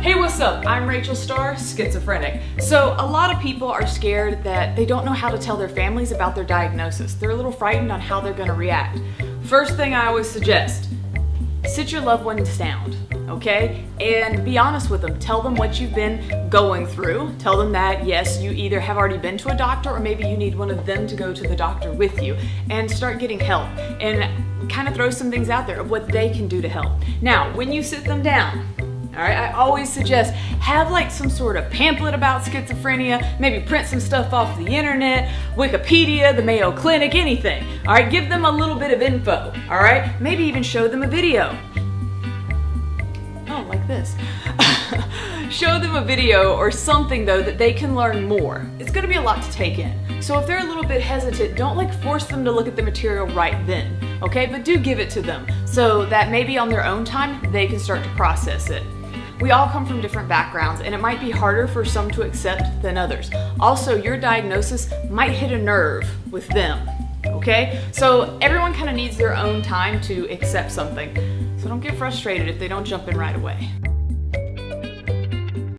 Hey, what's up? I'm Rachel Star, schizophrenic. So, a lot of people are scared that they don't know how to tell their families about their diagnosis. They're a little frightened on how they're going to react. First thing I always suggest sit your loved ones down, okay? And be honest with them. Tell them what you've been going through. Tell them that, yes, you either have already been to a doctor or maybe you need one of them to go to the doctor with you and start getting help. And kind of throw some things out there of what they can do to help. Now, when you sit them down, all right, I always suggest have like some sort of pamphlet about schizophrenia, maybe print some stuff off the internet, Wikipedia, the Mayo Clinic, anything. All right, give them a little bit of info. All right, maybe even show them a video. Oh, like this. show them a video or something though that they can learn more. It's gonna be a lot to take in. So if they're a little bit hesitant, don't like force them to look at the material right then, okay? But do give it to them so that maybe on their own time, they can start to process it. We all come from different backgrounds and it might be harder for some to accept than others. Also, your diagnosis might hit a nerve with them, okay? So everyone kind of needs their own time to accept something. So don't get frustrated if they don't jump in right away.